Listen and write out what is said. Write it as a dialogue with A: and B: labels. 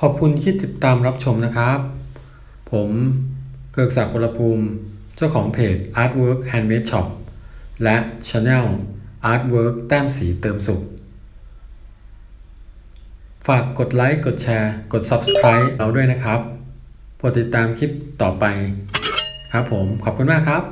A: ขอบคุณที่ติดตามรับชมนะครับ ผมเกิกศักดิ์วรภูมิ เจ้าของเพจ Artwork Handmade Shop และ Channel Artwork แต้มสีเติมสุข ฝากกดไลค์ กดแชร์ กด Subscribe เราด้วยนะครับโปรดติดตามคลิปต่อไป ครับผม ขอบคุณมากครับ